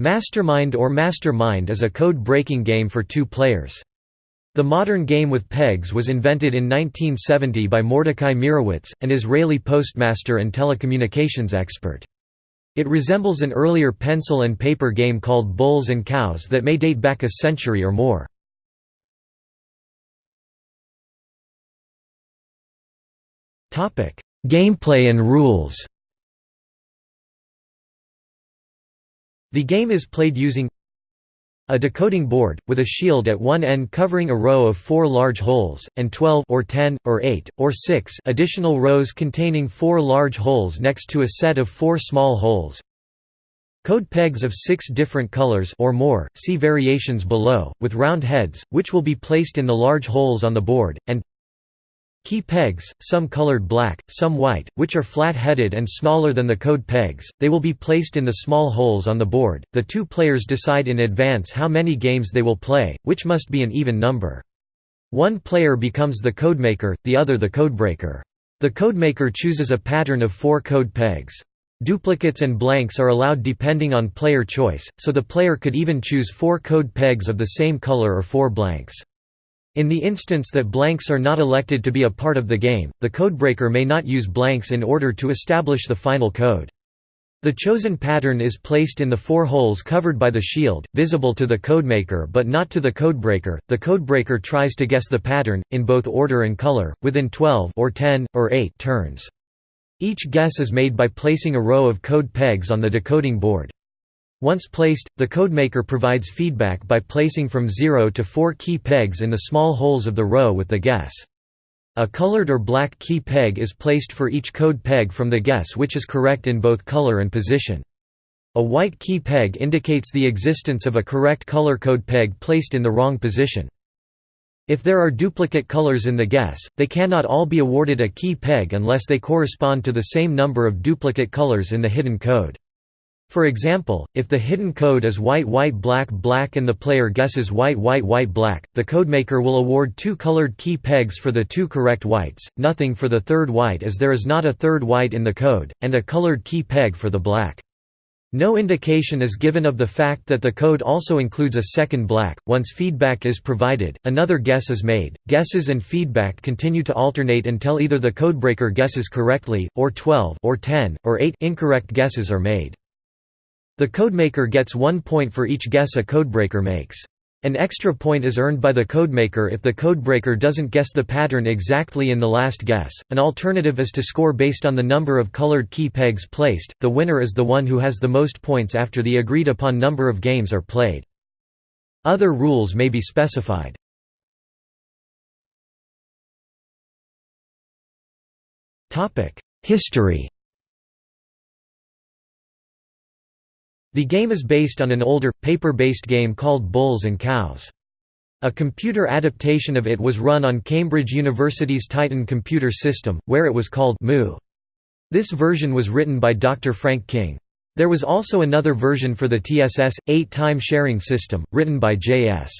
Mastermind or Mastermind is a code-breaking game for two players. The modern game with pegs was invented in 1970 by Mordecai Meirowitz, an Israeli postmaster and telecommunications expert. It resembles an earlier pencil and paper game called Bulls and Cows that may date back a century or more. Gameplay and rules The game is played using a decoding board, with a shield at one end covering a row of four large holes, and 12 or 10, or 8, or 6 additional rows containing four large holes next to a set of four small holes. Code pegs of six different colors or more, see variations below, with round heads, which will be placed in the large holes on the board, and Key pegs, some colored black, some white, which are flat-headed and smaller than the code pegs, they will be placed in the small holes on the board. The two players decide in advance how many games they will play, which must be an even number. One player becomes the codemaker, the other the codebreaker. The codemaker chooses a pattern of four code pegs. Duplicates and blanks are allowed depending on player choice, so the player could even choose four code pegs of the same color or four blanks. In the instance that blanks are not elected to be a part of the game, the codebreaker may not use blanks in order to establish the final code. The chosen pattern is placed in the four holes covered by the shield, visible to the codemaker but not to the codebreaker. The codebreaker tries to guess the pattern, in both order and color, within 12 or 10, or 8 turns. Each guess is made by placing a row of code pegs on the decoding board. Once placed, the codemaker provides feedback by placing from 0 to 4 key pegs in the small holes of the row with the guess. A colored or black key peg is placed for each code peg from the guess which is correct in both color and position. A white key peg indicates the existence of a correct color code peg placed in the wrong position. If there are duplicate colors in the guess, they cannot all be awarded a key peg unless they correspond to the same number of duplicate colors in the hidden code. For example, if the hidden code is white white black black and the player guesses white white white black, the codemaker will award two colored key pegs for the two correct whites, nothing for the third white as there is not a third white in the code, and a colored key peg for the black. No indication is given of the fact that the code also includes a second black. Once feedback is provided, another guess is made. Guesses and feedback continue to alternate until either the codebreaker guesses correctly, or 12 or 10, or 8 incorrect guesses are made. The codemaker gets one point for each guess a codebreaker makes. An extra point is earned by the codemaker if the codebreaker doesn't guess the pattern exactly in the last guess. An alternative is to score based on the number of colored key pegs placed. The winner is the one who has the most points after the agreed upon number of games are played. Other rules may be specified. Topic: History The game is based on an older, paper-based game called Bulls and Cows. A computer adaptation of it was run on Cambridge University's Titan computer system, where it was called Moo. This version was written by Dr. Frank King. There was also another version for the TSS, 8-time sharing system, written by J.S.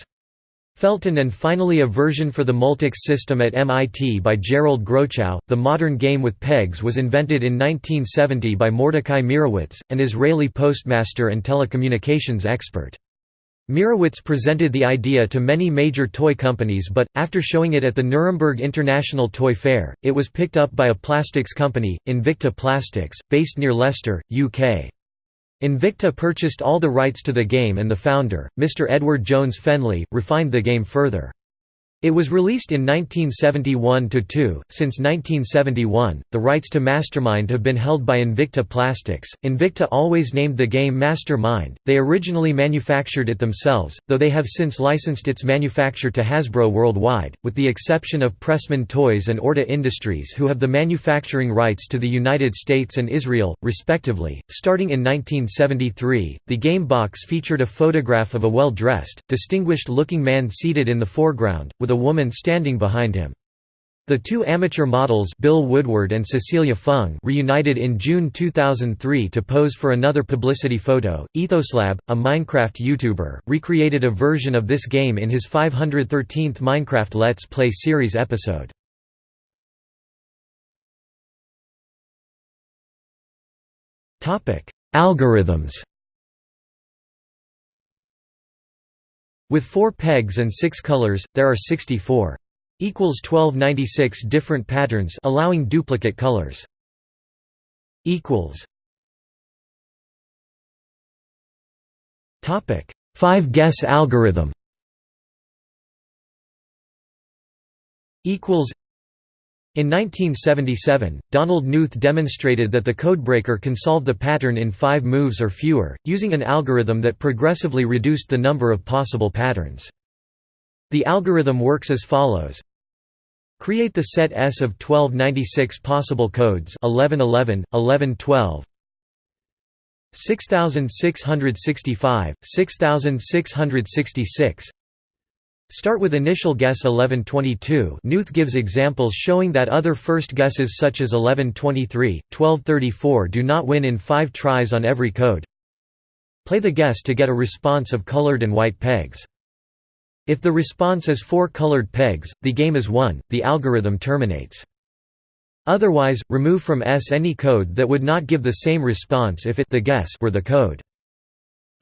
Felton and finally a version for the Multics system at MIT by Gerald Grochow. The modern game with pegs was invented in 1970 by Mordecai Meirowitz, an Israeli postmaster and telecommunications expert. Meirowitz presented the idea to many major toy companies but, after showing it at the Nuremberg International Toy Fair, it was picked up by a plastics company, Invicta Plastics, based near Leicester, UK. Invicta purchased all the rights to the game and the founder, Mr. Edward Jones Fenleigh, refined the game further. It was released in 1971–2. Since 1971, the rights to Mastermind have been held by Invicta Plastics. Invicta always named the game Mastermind. They originally manufactured it themselves, though they have since licensed its manufacture to Hasbro worldwide, with the exception of Pressman Toys and Orda Industries who have the manufacturing rights to the United States and Israel, respectively. Starting in 1973, the game box featured a photograph of a well-dressed, distinguished-looking man seated in the foreground, with a woman standing behind him. The two amateur models Bill Woodward and Cecilia Fung reunited in June 2003 to pose for another publicity photo. Ethoslab, a Minecraft YouTuber, recreated a version of this game in his 513th Minecraft Let's Play series episode. Algorithms With 4 pegs and 6 colors, there are 64 equals 1296 different patterns allowing duplicate colors. equals. Topic. 5 guess algorithm. Equals in 1977, Donald Knuth demonstrated that the codebreaker can solve the pattern in five moves or fewer, using an algorithm that progressively reduced the number of possible patterns. The algorithm works as follows. Create the set S of 1296 possible codes 1111, 1112, 6665, 6666 Start with initial guess 1122 Knuth gives examples showing that other first guesses such as 1123, 1234 do not win in five tries on every code. Play the guess to get a response of colored and white pegs. If the response is four colored pegs, the game is won, the algorithm terminates. Otherwise, remove from S any code that would not give the same response if it the guess were the code.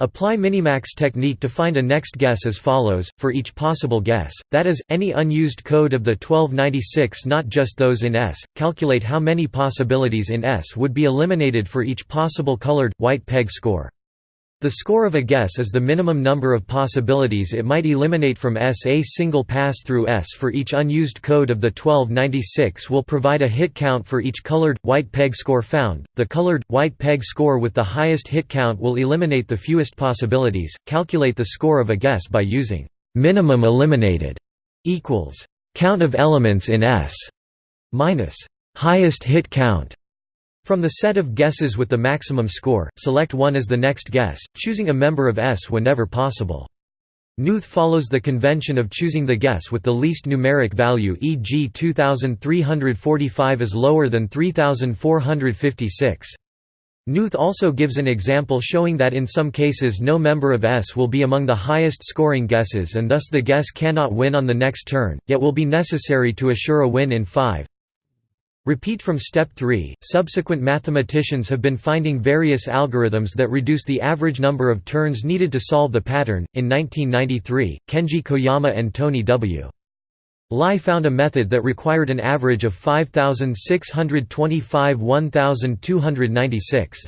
Apply minimax technique to find a next guess as follows, for each possible guess, that is, any unused code of the 1296 not just those in S, calculate how many possibilities in S would be eliminated for each possible colored, white peg score. The score of a guess is the minimum number of possibilities it might eliminate from S. A single pass through S for each unused code of the 1296 will provide a hit count for each colored, white peg score found. The colored, white peg score with the highest hit count will eliminate the fewest possibilities. Calculate the score of a guess by using minimum eliminated equals count of elements in S minus highest hit count from the set of guesses with the maximum score, select one as the next guess, choosing a member of S whenever possible. Knuth follows the convention of choosing the guess with the least numeric value e.g. 2345 is lower than 3456. Knuth also gives an example showing that in some cases no member of S will be among the highest scoring guesses and thus the guess cannot win on the next turn, yet will be necessary to assure a win in 5. Repeat from step 3. Subsequent mathematicians have been finding various algorithms that reduce the average number of turns needed to solve the pattern. In 1993, Kenji Koyama and Tony W. Lai found a method that required an average of 5625 1296.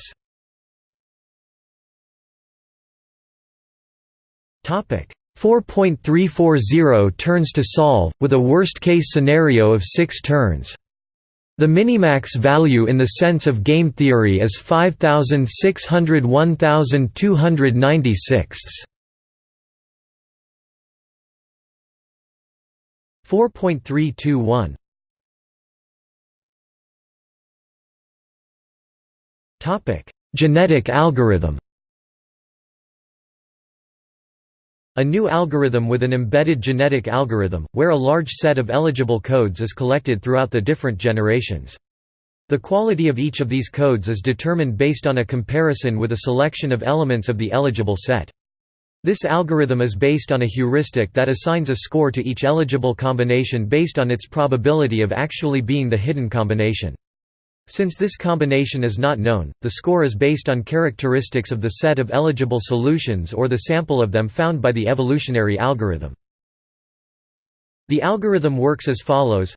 Topic 4.340 turns to solve, with a worst-case scenario of 6 turns. The minimax value in the sense of game theory is 5600 1296. 4.321 Topic: Genetic algorithm A new algorithm with an embedded genetic algorithm, where a large set of eligible codes is collected throughout the different generations. The quality of each of these codes is determined based on a comparison with a selection of elements of the eligible set. This algorithm is based on a heuristic that assigns a score to each eligible combination based on its probability of actually being the hidden combination. Since this combination is not known, the score is based on characteristics of the set of eligible solutions or the sample of them found by the evolutionary algorithm. The algorithm works as follows.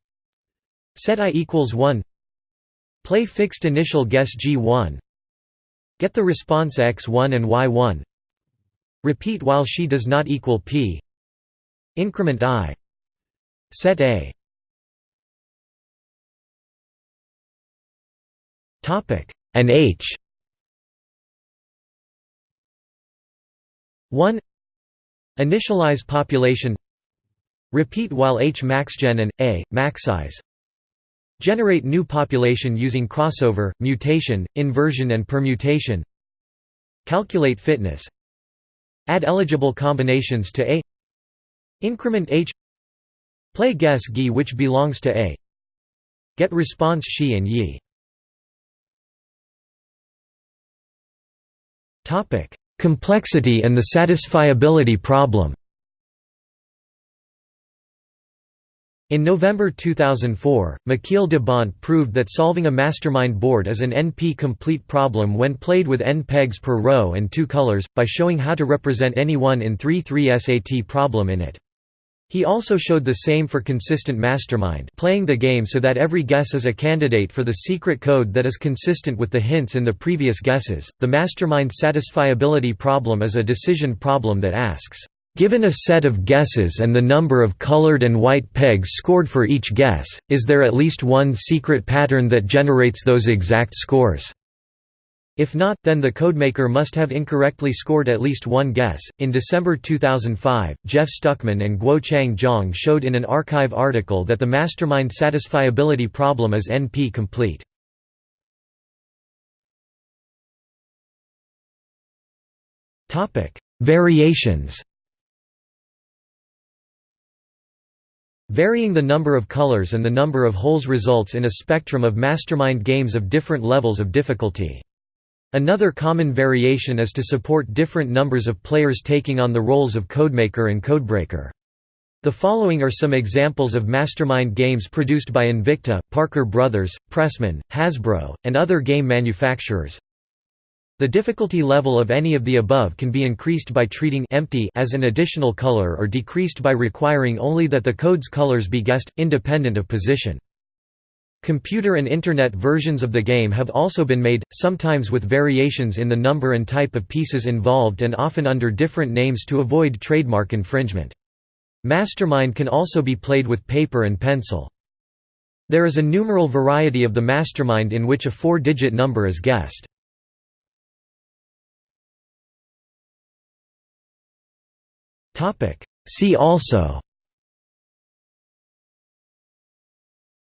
Set i equals 1 Play fixed initial guess g1 Get the response x1 and y1 Repeat while she does not equal p. Increment i. Set a and H. 1 Initialize population. Repeat while H maxgen and A, maxize Generate new population using crossover, mutation, inversion and permutation. Calculate fitness. Add eligible combinations to A. Increment H. Play guess G which belongs to A. Get response She and Yi Topic: Complexity and the satisfiability problem. In November 2004, Michiel de Bondt proved that solving a mastermind board is an NP-complete problem when played with n pegs per row and two colors, by showing how to represent any one in 3 3 SAT problem in it. He also showed the same for Consistent Mastermind playing the game so that every guess is a candidate for the secret code that is consistent with the hints in the previous guesses. The Mastermind satisfiability problem is a decision problem that asks, Given a set of guesses and the number of colored and white pegs scored for each guess, is there at least one secret pattern that generates those exact scores? If not, then the codemaker must have incorrectly scored at least one guess. In December 2005, Jeff Stuckman and Guochang Zhang showed in an arXiv article that the mastermind satisfiability problem is NP complete. Topic: Variations. Varying the number of colors and the number of holes results in a spectrum of mastermind games of different levels of difficulty. Another common variation is to support different numbers of players taking on the roles of codemaker and codebreaker. The following are some examples of mastermind games produced by Invicta, Parker Brothers, Pressman, Hasbro, and other game manufacturers. The difficulty level of any of the above can be increased by treating empty as an additional color or decreased by requiring only that the code's colors be guessed, independent of position. Computer and Internet versions of the game have also been made, sometimes with variations in the number and type of pieces involved and often under different names to avoid trademark infringement. Mastermind can also be played with paper and pencil. There is a numeral variety of the mastermind in which a four-digit number is guessed. See also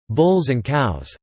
Bulls and cows